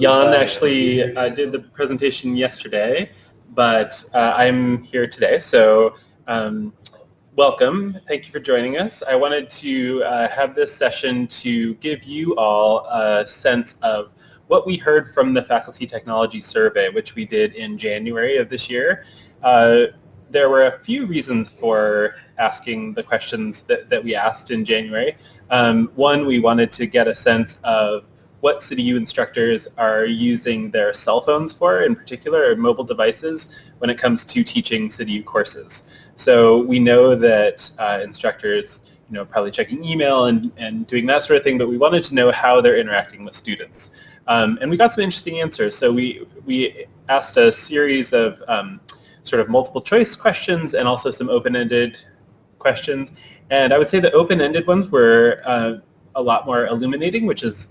Jan actually uh, did the presentation yesterday, but uh, I'm here today. So um, welcome. Thank you for joining us. I wanted to uh, have this session to give you all a sense of what we heard from the Faculty Technology Survey, which we did in January of this year. Uh, there were a few reasons for asking the questions that, that we asked in January. Um, one, we wanted to get a sense of what CityU instructors are using their cell phones for, in particular, or mobile devices, when it comes to teaching CityU courses. So we know that uh, instructors you know, probably checking email and, and doing that sort of thing, but we wanted to know how they're interacting with students. Um, and we got some interesting answers. So we, we asked a series of um, sort of multiple choice questions and also some open-ended questions. And I would say the open-ended ones were uh, a lot more illuminating, which is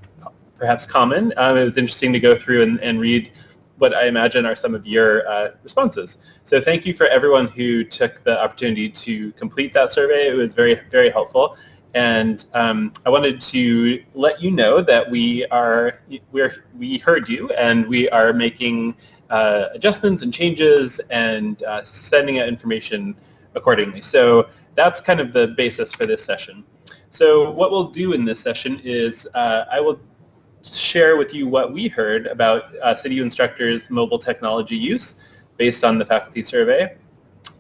perhaps common. Um, it was interesting to go through and, and, read what I imagine are some of your uh, responses. So thank you for everyone who took the opportunity to complete that survey. It was very, very helpful. And um, I wanted to let you know that we are we're, we heard you and we are making uh, adjustments and changes and uh, sending out information accordingly. So that's kind of the basis for this session. So what we'll do in this session is uh, I will share with you what we heard about uh, CityU instructors' mobile technology use based on the faculty survey.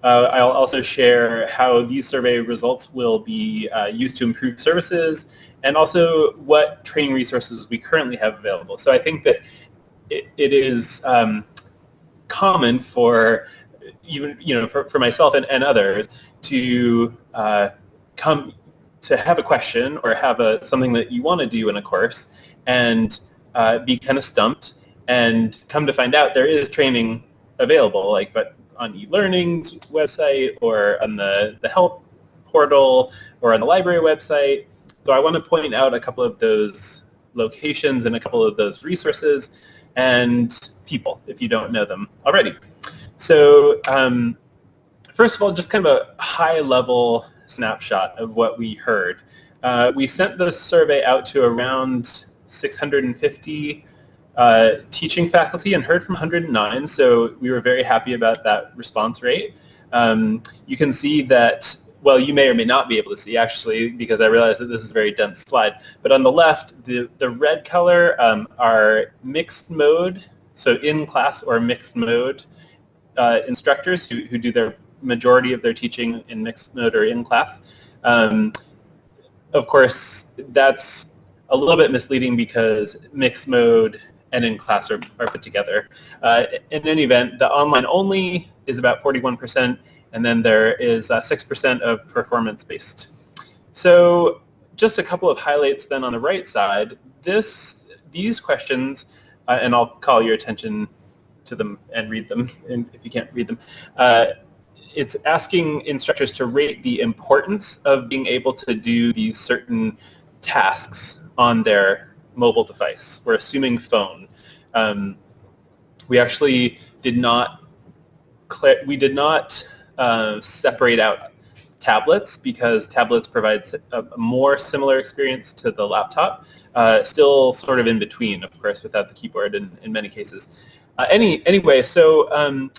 Uh, I'll also share how these survey results will be uh, used to improve services and also what training resources we currently have available. So I think that it, it is um, common for even you know for, for myself and, and others to uh, come to have a question or have a something that you want to do in a course and uh, be kind of stumped and come to find out there is training available like but on eLearning's website or on the, the help portal or on the library website. So I want to point out a couple of those locations and a couple of those resources and people if you don't know them already. So um, first of all, just kind of a high-level snapshot of what we heard. Uh, we sent the survey out to around 650 uh, teaching faculty and heard from 109, so we were very happy about that response rate. Um, you can see that well, you may or may not be able to see actually because I realize that this is a very dense slide. But on the left, the, the red color um, are mixed mode, so in class or mixed mode uh, instructors who, who do their majority of their teaching in mixed mode or in class. Um, of course, that's a little bit misleading because mixed mode and in class are, are put together. Uh, in any event, the online only is about 41%, and then there is 6% uh, of performance-based. So just a couple of highlights then on the right side. This, these questions, uh, and I'll call your attention to them and read them if you can't read them. It's asking instructors to rate the importance of being able to do these certain tasks on their mobile device. We're assuming phone. Um, we actually did not we did not uh, separate out tablets because tablets provides a, a, more similar experience to the laptop, uh, still sort of in between, of course, without the keyboard in, in many cases. Uh, any, anyway, so um,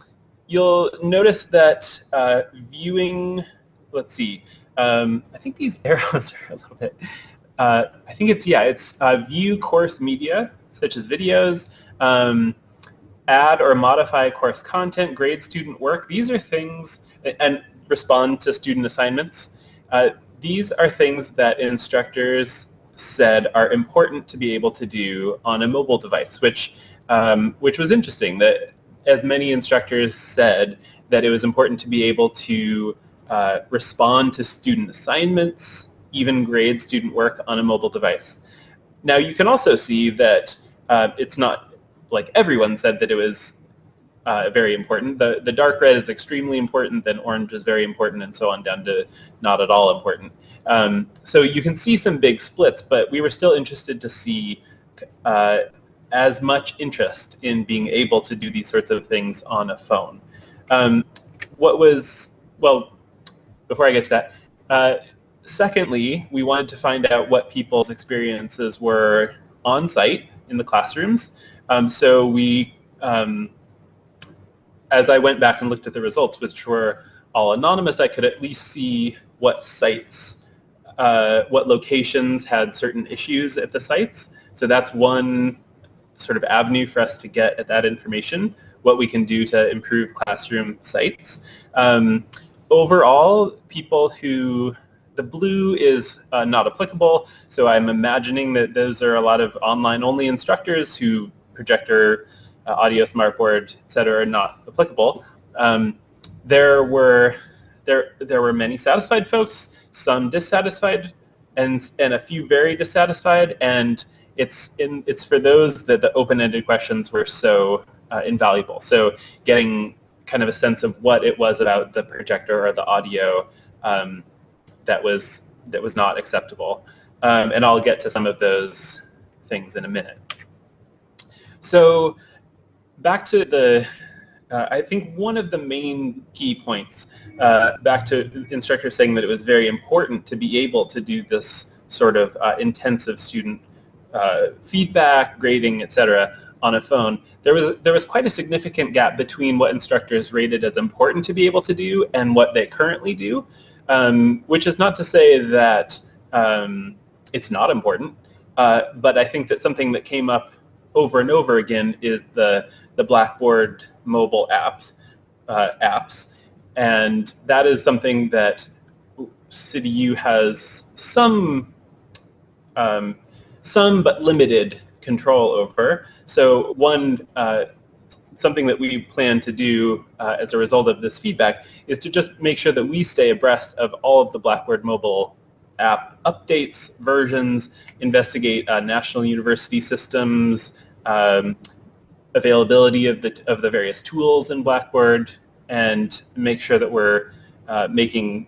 you'll notice that uh, viewing, let's see, um, I think these arrows are a little bit, uh, I think it's, yeah, it's uh, view course media, such as videos, um, add or modify course content, grade student work. These are things and respond to student assignments. Uh, these are things that instructors said are important to be able to do on a mobile device, which um, which was interesting. That as many instructors said that it was important to be able to uh, respond to student assignments, even grade student work on a mobile device. Now you can also see that uh, it's not like everyone said that it was uh, very important. The, the dark red is extremely important, then orange is very important, and so on down to not at all important. Um, so you can see some big splits, but we were still interested to see uh, as much interest in being able to do these sorts of things on a phone. Um, what was, well, before I get to that, uh, secondly, we wanted to find out what people's experiences were on site in the classrooms Um, so we, um, as I went back and looked at the results, which were all anonymous, I could at least see what sites, uh, what locations had certain issues at the sites. So that's one sort of avenue for us to get at that information, what we can do to improve classroom sites. Um, overall, people who, the blue is uh, not applicable, so I'm imagining that those are a lot of online-only instructors who projector, uh, audio, smartboard, et cetera, are not applicable. Um, there were there there were many satisfied folks, some dissatisfied, and and a few very dissatisfied. And it's in it's for those that the open-ended questions were so uh, invaluable. So getting kind of a sense of what it was about the projector or the audio um, that was that was not acceptable. Um, and I'll get to some of those things in a minute. So back to the uh, I think one of the main key points, uh, back to instructors saying that it was very important to be able to do this sort of uh, intensive student uh, feedback, grading, etc., on a phone, there was there was quite a significant gap between what instructors rated as important to be able to do and what they currently do, um, which is not to say that um, it's not important, uh, but I think that something that came up over and over again is the, the Blackboard mobile apps, uh, apps. And that is something that CityU has some, um, some but limited control over. So one, uh, something that we plan to do uh, as a result of this feedback is to just make sure that we stay abreast of all of the Blackboard mobile app updates, versions, investigate uh, national university systems, um, availability of the, of the various tools in Blackboard, and make sure that we're uh, making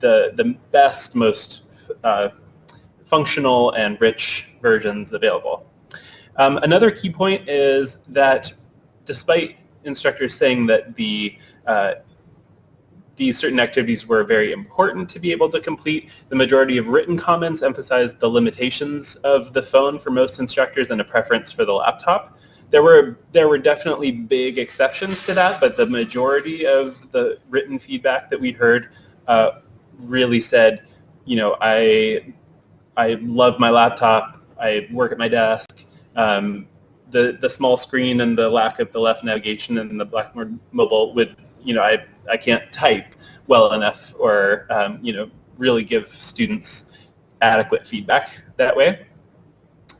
the, the best, most uh, functional and rich versions available. Um, another key point is that despite instructors saying that the uh, these certain activities were very important to be able to complete. The majority of written comments emphasized the limitations of the phone for most instructors and a preference for the laptop. There were, there were definitely big exceptions to that, but the majority of the written feedback that we heard uh, really said, you know, I, I love my laptop, I work at my desk, um, the, the small screen and the lack of the left navigation and the Blackboard mobile would you know, I, I can't type well enough or, um, you know, really give students adequate feedback that way.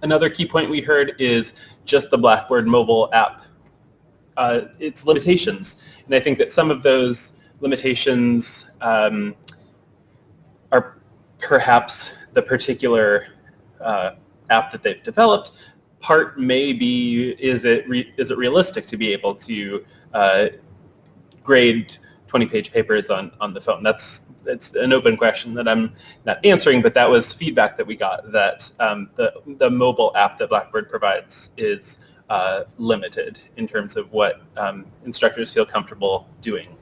Another key point we heard is just the Blackboard mobile app, uh, its limitations. And I think that some of those limitations um, are perhaps the particular uh, app that they've developed. Part may be, is it, is it realistic to be able to uh, grade 20-page papers on, on the phone. That's it's an open question that I'm not answering, but that was feedback that we got that um, the, the mobile app that Blackboard provides is uh, limited in terms of what um, instructors feel comfortable doing.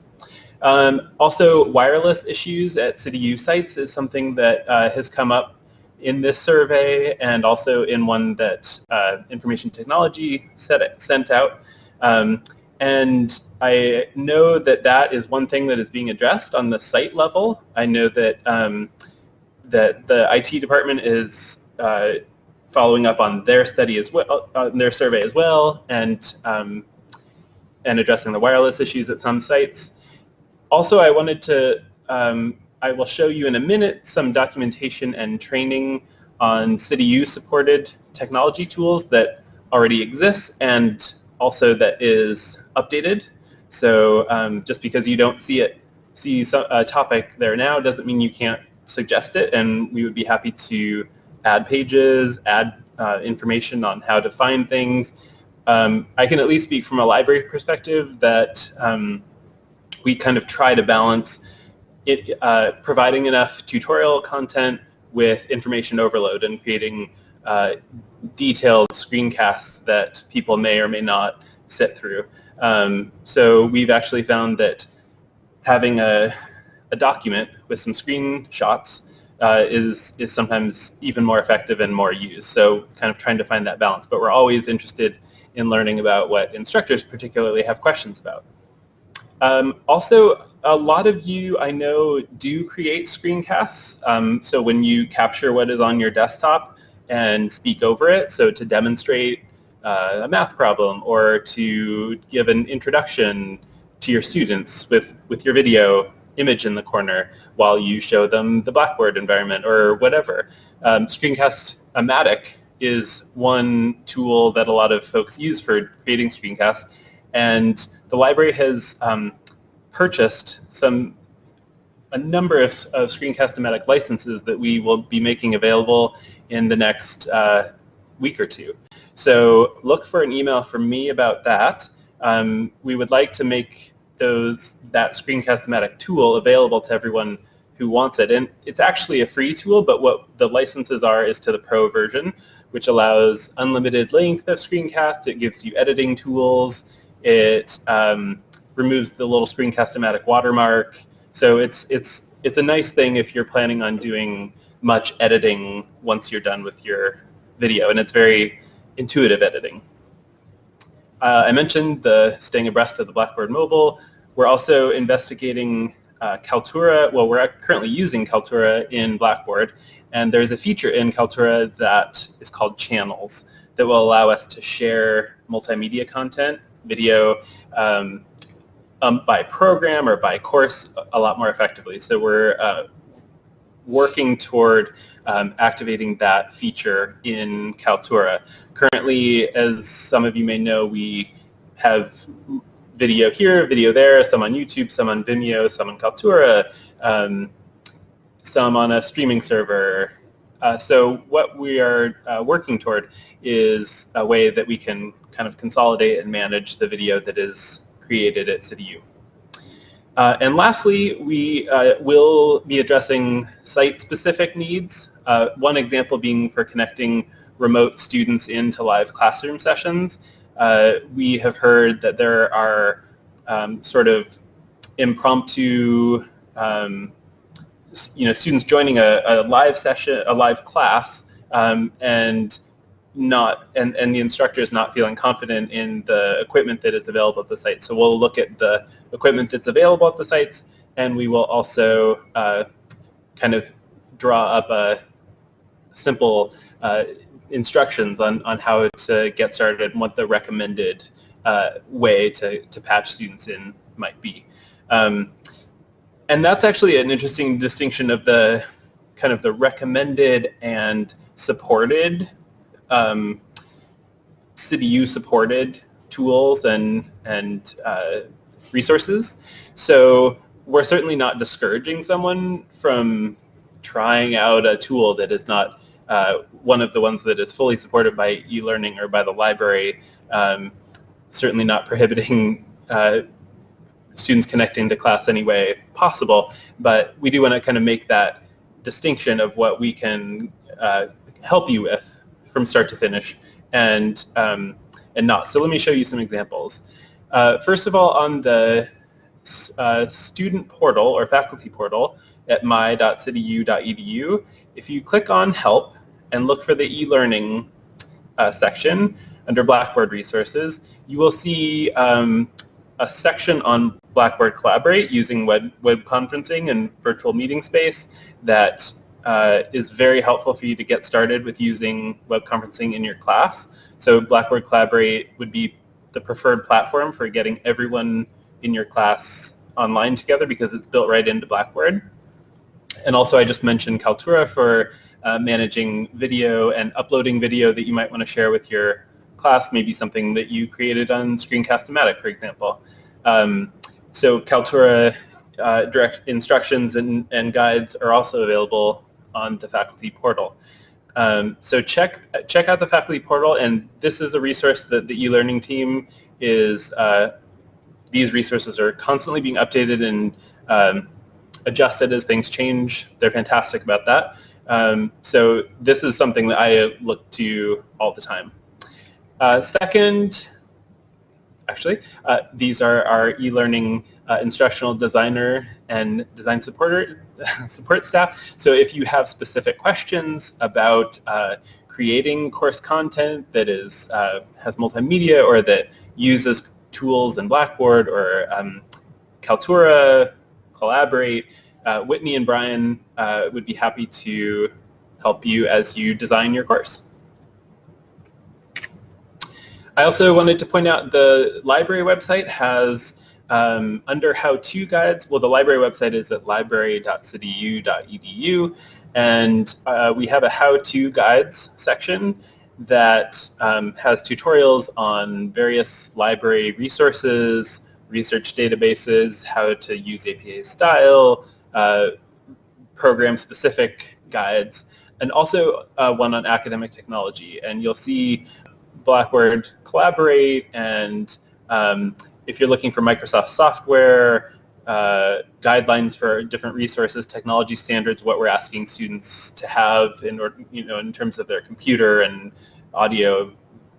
Um, also, wireless issues at CityU sites is something that uh, has come up in this survey and also in one that uh, Information Technology set, sent out. Um, and I know that that is one thing that is being addressed on the site level. I know that um, that the IT department is uh, following up on their study as well, uh, on their survey as well, and um, and addressing the wireless issues at some sites. Also, I wanted to, um, I will show you in a minute some documentation and training on CityU supported technology tools that already exists and also that is updated. So um, just because you don't see it, see a topic there now doesn't mean you can't suggest it and we would be happy to add pages, add uh, information on how to find things. Um, I can at least speak from a library perspective that um, we kind of try to balance it, uh, providing enough tutorial content with information overload and creating uh, detailed screencasts that people may or may not sit through. Um, so we've actually found that having a, a document with some screenshots uh, is is sometimes even more effective and more used. So kind of trying to find that balance. But we're always interested in learning about what instructors particularly have questions about. Um, also, a lot of you I know do create screencasts. Um, so when you capture what is on your desktop and speak over it, so to demonstrate uh, a math problem or to give an introduction to your students with, with your video image in the corner while you show them the Blackboard environment or whatever. Um, Screencast-O-Matic is one tool that a lot of folks use for creating screencasts and the library has um, purchased some a number of, of Screencast-O-Matic licenses that we will be making available in the next uh, week or two. So look for an email from me about that. Um, we would like to make those that Screencast-O-Matic tool available to everyone who wants it. And it's actually a free tool, but what the licenses are is to the pro version, which allows unlimited length of screencast. It gives you editing tools. It um, removes the little Screencast-O-Matic watermark. So it's, it's, it's a nice thing if you're planning on doing much editing once you're done with your video. And it's very intuitive editing. Uh, I mentioned the staying abreast of the Blackboard Mobile. We're also investigating uh, Kaltura. Well, we're currently using Kaltura in Blackboard, and there's a feature in Kaltura that is called channels that will allow us to share multimedia content, video, um, um, by program or by course a lot more effectively. So we're uh, working toward um, activating that feature in Kaltura. Currently, as some of you may know, we have video here, video there, some on YouTube, some on Vimeo, some on Kaltura, um, some on a streaming server. Uh, so what we are uh, working toward is a way that we can kind of consolidate and manage the video that is created at CityU. Uh, and lastly, we uh, will be addressing site-specific needs. Uh, one example being for connecting remote students into live classroom sessions. Uh, we have heard that there are um, sort of impromptu, um, you know, students joining a, a, live session, a live class, um, and not and, and the instructor is not feeling confident in the equipment that is available at the site. So we'll look at the equipment that's available at the sites and we will also uh, kind of draw up a simple uh, instructions on, on how to get started and what the recommended uh, way to, to patch students in might be. Um, and that's actually an interesting distinction of the kind of the recommended and supported um, CityU supported tools and, and uh, resources. So we're certainly not discouraging someone from trying out a tool that is not uh, one of the ones that is fully supported by e-learning or by the library, um, certainly not prohibiting uh, students connecting to class any way possible, but we do want to kind of make that distinction of what we can uh, help you with from start to finish and, um, and not. So let me show you some examples. Uh, first of all, on the uh, student portal or faculty portal at my.cityu.edu, if you click on help and look for the e-learning uh, section under Blackboard resources, you will see um, a section on Blackboard Collaborate using web, web conferencing and virtual meeting space that uh, is very helpful for you to get started with using web conferencing in your class. So Blackboard Collaborate would be the preferred platform for getting everyone in your class online together because it's built right into Blackboard. And also I just mentioned Kaltura for uh, managing video and uploading video that you might want to share with your class, maybe something that you created on Screencast-O-Matic, for example. Um, so Kaltura uh, direct instructions and, and guides are also available on the faculty portal. Um, so check check out the faculty portal, and this is a resource that the e-learning team is. Uh, these resources are constantly being updated and um, adjusted as things change. They're fantastic about that. Um, so this is something that I look to all the time. Uh, second, actually. Uh, these are our e-learning uh, instructional designer and design supporter support staff. So if you have specific questions about uh, creating course content that is uh, has multimedia or that uses tools in Blackboard or um, Kaltura, Collaborate, uh, Whitney and Brian uh, would be happy to help you as you design your course. I also wanted to point out the library website has um, under how-to guides, well the library website is at library.cityu.edu and uh, we have a how-to guides section that um, has tutorials on various library resources, research databases, how to use APA style, uh, program-specific guides, and also uh, one on academic technology. And you'll see Blackboard Collaborate and um, if you're looking for Microsoft software, uh, guidelines for different resources, technology standards, what we're asking students to have in order, you know, in terms of their computer and audio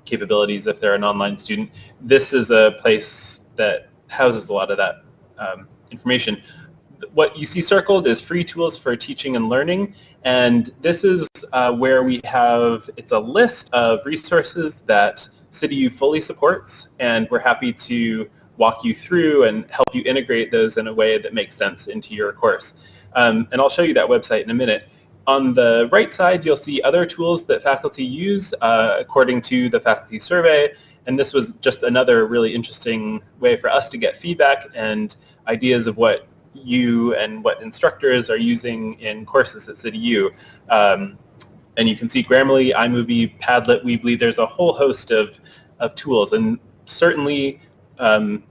capabilities if they're an online student. This is a place that houses a lot of that um, information. What you see circled is free tools for teaching and learning, and this is uh, where we have, it's a list of resources that CityU fully supports, and we're happy to walk you through and help you integrate those in a way that makes sense into your course. Um, and I'll show you that website in a minute. On the right side, you'll see other tools that faculty use uh, according to the faculty survey. And this was just another really interesting way for us to get feedback and ideas of what you and what instructors are using in courses at CityU. Um, and you can see Grammarly, iMovie, Padlet, Weebly, there's a whole host of, of tools. And certainly um,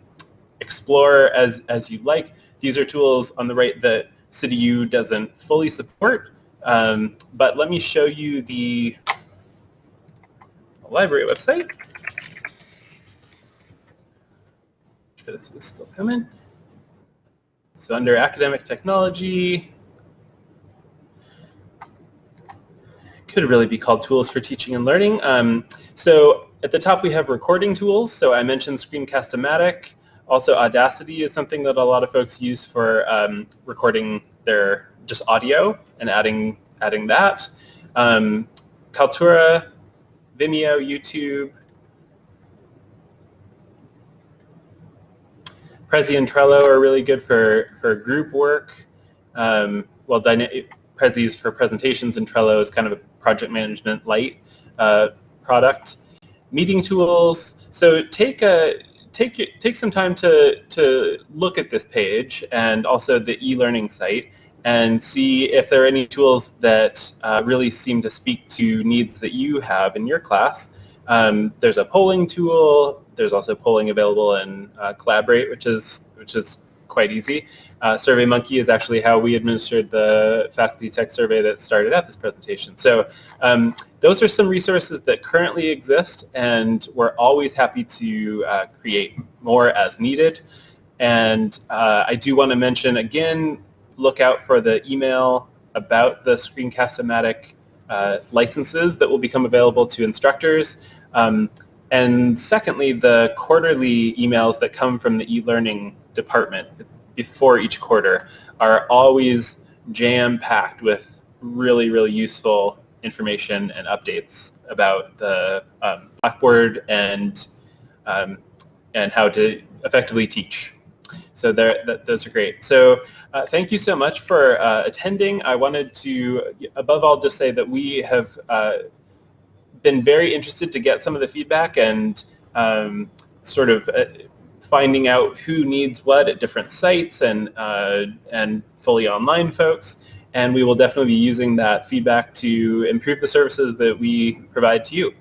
explore as, as you like. These are tools on the right that CityU doesn't fully support, um, but let me show you the library website. This is still coming. So under academic technology, could really be called tools for teaching and learning. Um, so at the top we have recording tools. So I mentioned Screencast-O-Matic. Also Audacity is something that a lot of folks use for um, recording their just audio and adding adding that. Um, Kaltura, Vimeo, YouTube, Prezi and Trello are really good for, for group work. Um, well, Prezi is for presentations and Trello is kind of a project management light uh, product meeting tools. So take a take take some time to to look at this page and also the e-learning site and see if there are any tools that uh, really seem to speak to needs that you have in your class. Um, there's a polling tool. There's also polling available in uh, Collaborate, which is which is quite easy. Uh, SurveyMonkey is actually how we administered the faculty tech survey that started at this presentation. So um, those are some resources that currently exist and we're always happy to uh, create more as needed. And uh, I do want to mention again, look out for the email about the Screencast-O-Matic uh, licenses that will become available to instructors. Um, and secondly, the quarterly emails that come from the e-learning department before each quarter are always jam-packed with really, really useful information and updates about the um, Blackboard and um, and how to effectively teach. So there, that, those are great. So uh, thank you so much for uh, attending. I wanted to, above all, just say that we have uh, been very interested to get some of the feedback and um, sort of uh, finding out who needs what at different sites and, uh, and fully online folks. And we will definitely be using that feedback to improve the services that we provide to you.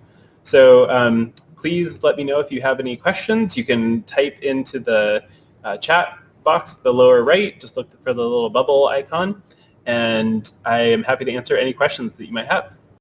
So um, please let me know if you have any questions. You can type into the uh, chat box at the lower right, just look for the little bubble icon, and I am happy to answer any questions that you might have.